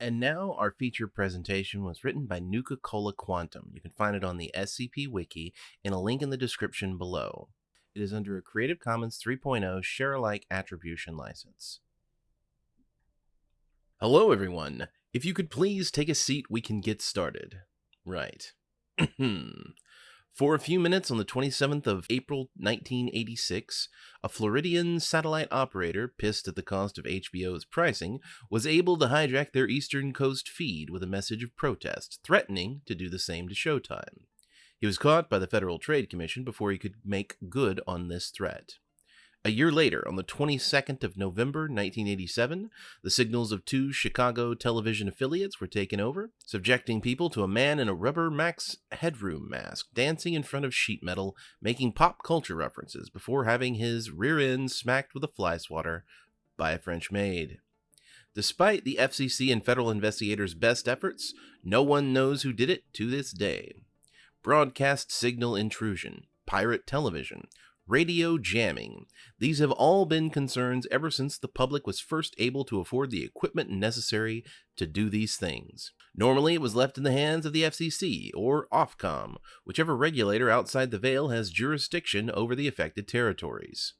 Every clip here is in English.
And now our feature presentation was written by Nuka Cola Quantum. You can find it on the SCP Wiki in a link in the description below. It is under a Creative Commons 3.0 share alike attribution license. Hello, everyone. If you could please take a seat, we can get started. Right. Hmm. For a few minutes on the 27th of April 1986, a Floridian satellite operator, pissed at the cost of HBO's pricing, was able to hijack their Eastern Coast feed with a message of protest, threatening to do the same to Showtime. He was caught by the Federal Trade Commission before he could make good on this threat. A year later, on the 22nd of November 1987, the signals of two Chicago television affiliates were taken over, subjecting people to a man in a rubber Max Headroom mask dancing in front of sheet metal, making pop culture references before having his rear end smacked with a fly swatter by a French maid. Despite the FCC and federal investigators' best efforts, no one knows who did it to this day. Broadcast signal intrusion, pirate television, radio jamming. These have all been concerns ever since the public was first able to afford the equipment necessary to do these things. Normally, it was left in the hands of the FCC or Ofcom, whichever regulator outside the veil has jurisdiction over the affected territories.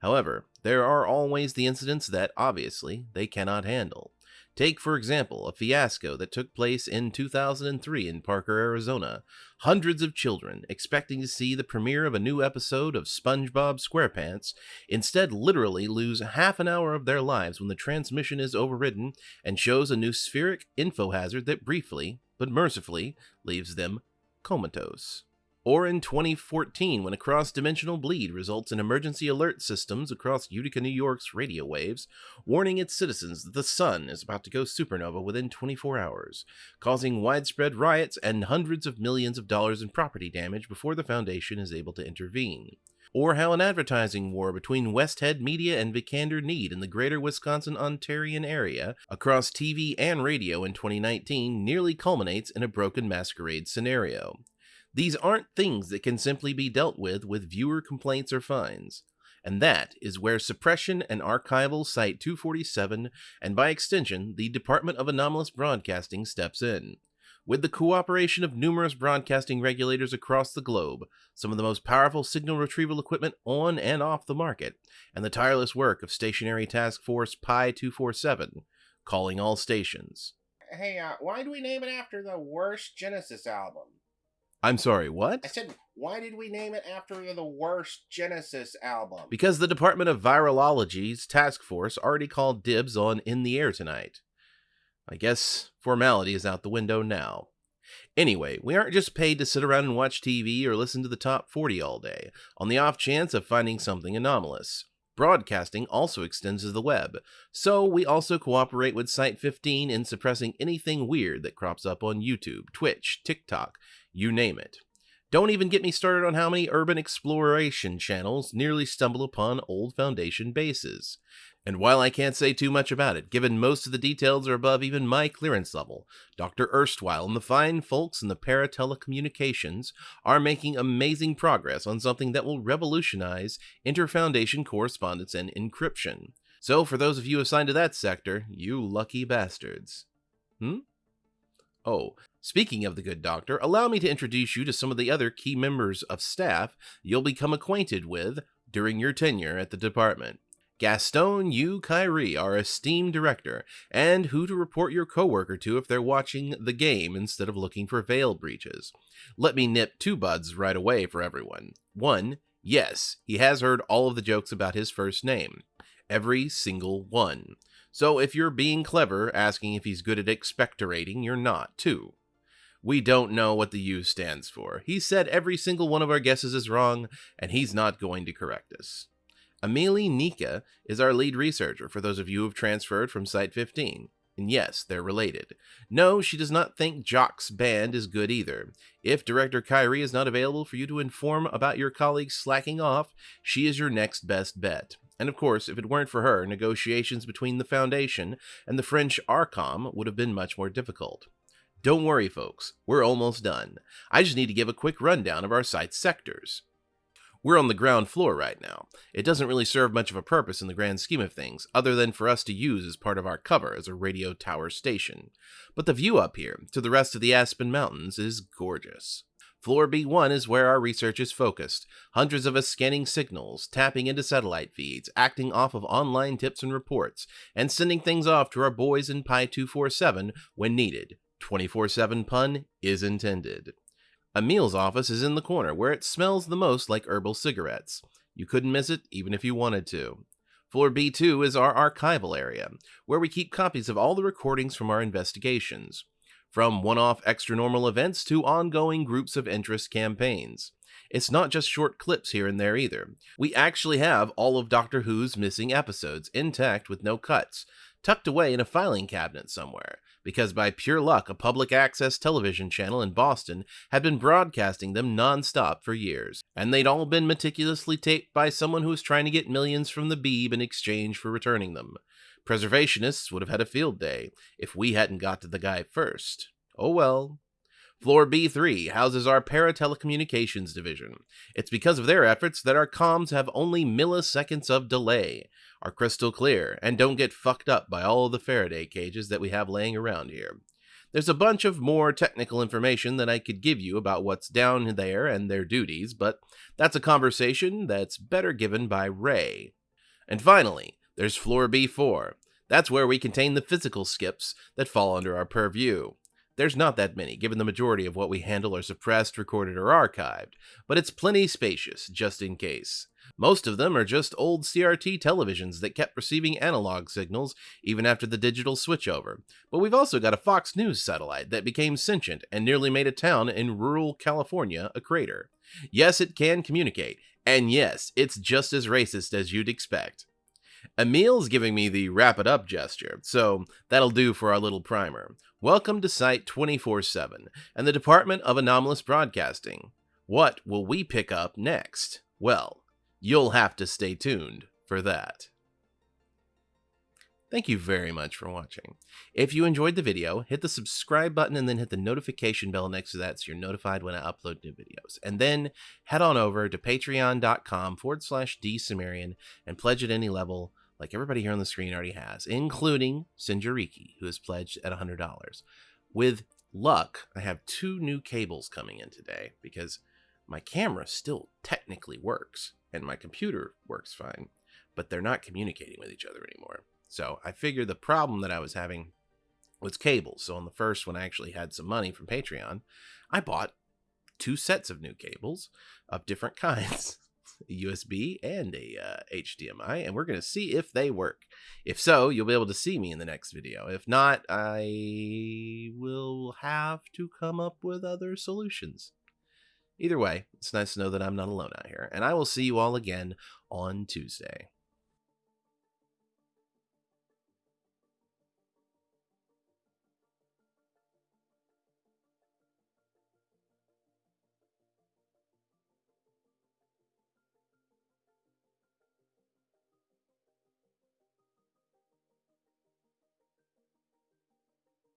However, there are always the incidents that, obviously, they cannot handle. Take, for example, a fiasco that took place in 2003 in Parker, Arizona. Hundreds of children, expecting to see the premiere of a new episode of SpongeBob SquarePants, instead literally lose half an hour of their lives when the transmission is overridden and shows a noospheric info hazard that briefly, but mercifully, leaves them comatose or in 2014 when a cross dimensional bleed results in emergency alert systems across Utica, New York's radio waves, warning its citizens that the sun is about to go supernova within 24 hours, causing widespread riots and hundreds of millions of dollars in property damage before the Foundation is able to intervene. Or how an advertising war between Westhead Media and Vicander Need in the greater Wisconsin Ontarian area across TV and radio in 2019 nearly culminates in a broken masquerade scenario. These aren't things that can simply be dealt with with viewer complaints or fines. And that is where suppression and archival Site 247, and by extension, the Department of Anomalous Broadcasting steps in. With the cooperation of numerous broadcasting regulators across the globe, some of the most powerful signal retrieval equipment on and off the market, and the tireless work of Stationary Task Force Pi 247, calling all stations. Hey, uh, why do we name it after the worst Genesis album? I'm sorry, what? I said, why did we name it after the worst Genesis album? Because the Department of Virology's task force already called dibs on In the Air tonight. I guess formality is out the window now. Anyway, we aren't just paid to sit around and watch TV or listen to the top 40 all day, on the off chance of finding something anomalous. Broadcasting also extends to the web, so we also cooperate with Site 15 in suppressing anything weird that crops up on YouTube, Twitch, TikTok, you name it. Don't even get me started on how many urban exploration channels nearly stumble upon old Foundation bases. And while I can't say too much about it, given most of the details are above even my clearance level, Dr. Erstwhile and the fine folks in the para-telecommunications are making amazing progress on something that will revolutionize inter-foundation correspondence and encryption. So for those of you assigned to that sector, you lucky bastards. Hmm? Oh, speaking of the good doctor, allow me to introduce you to some of the other key members of staff you'll become acquainted with during your tenure at the department. Gaston U. Kyrie, our esteemed director, and who to report your coworker to if they're watching the game instead of looking for veil breaches. Let me nip two buds right away for everyone. One, yes, he has heard all of the jokes about his first name. Every single one. So if you're being clever, asking if he's good at expectorating, you're not, too. We don't know what the U stands for. He said every single one of our guesses is wrong, and he's not going to correct us. Amelie Nika is our lead researcher for those of you who have transferred from Site 15. And yes, they're related. No, she does not think Jock's band is good either. If Director Kyrie is not available for you to inform about your colleagues slacking off, she is your next best bet. And of course, if it weren't for her, negotiations between the Foundation and the French Arcom would have been much more difficult. Don't worry, folks, we're almost done. I just need to give a quick rundown of our site's sectors. We're on the ground floor right now. It doesn't really serve much of a purpose in the grand scheme of things, other than for us to use as part of our cover as a radio tower station. But the view up here, to the rest of the Aspen Mountains, is gorgeous. Floor B1 is where our research is focused. Hundreds of us scanning signals, tapping into satellite feeds, acting off of online tips and reports, and sending things off to our boys in Pi 247 when needed. 24 7 pun is intended. Emil's office is in the corner where it smells the most like herbal cigarettes. You couldn't miss it even if you wanted to. Floor B2 is our archival area, where we keep copies of all the recordings from our investigations, from one off extra normal events to ongoing groups of interest campaigns. It's not just short clips here and there either. We actually have all of Doctor Who's missing episodes intact with no cuts, tucked away in a filing cabinet somewhere, because by pure luck, a public access television channel in Boston had been broadcasting them nonstop for years, and they'd all been meticulously taped by someone who was trying to get millions from the Beeb in exchange for returning them. Preservationists would have had a field day if we hadn't got to the guy first. Oh well. Floor B3 houses our paratelecommunications division. It's because of their efforts that our comms have only milliseconds of delay, are crystal clear, and don't get fucked up by all the Faraday cages that we have laying around here. There's a bunch of more technical information that I could give you about what's down there and their duties, but that's a conversation that's better given by Ray. And finally, there's floor B4. That's where we contain the physical skips that fall under our purview. There's not that many, given the majority of what we handle are suppressed, recorded, or archived, but it's plenty spacious, just in case. Most of them are just old CRT televisions that kept receiving analog signals even after the digital switchover. But we've also got a Fox News satellite that became sentient and nearly made a town in rural California a crater. Yes, it can communicate, and yes, it's just as racist as you'd expect. Emil's giving me the wrap it up gesture, so that'll do for our little primer. Welcome to Site 24 7 and the Department of Anomalous Broadcasting. What will we pick up next? Well, you'll have to stay tuned for that. Thank you very much for watching. If you enjoyed the video, hit the subscribe button and then hit the notification bell next to that so you're notified when I upload new videos. And then head on over to patreon.com forward slash dsumerian and pledge at any level like everybody here on the screen already has, including Sinjariki, who has pledged at $100. With luck, I have two new cables coming in today because my camera still technically works and my computer works fine, but they're not communicating with each other anymore. So I figured the problem that I was having was cables. So on the first, one, I actually had some money from Patreon, I bought two sets of new cables of different kinds. a USB and a uh, HDMI, and we're going to see if they work. If so, you'll be able to see me in the next video. If not, I will have to come up with other solutions. Either way, it's nice to know that I'm not alone out here, and I will see you all again on Tuesday.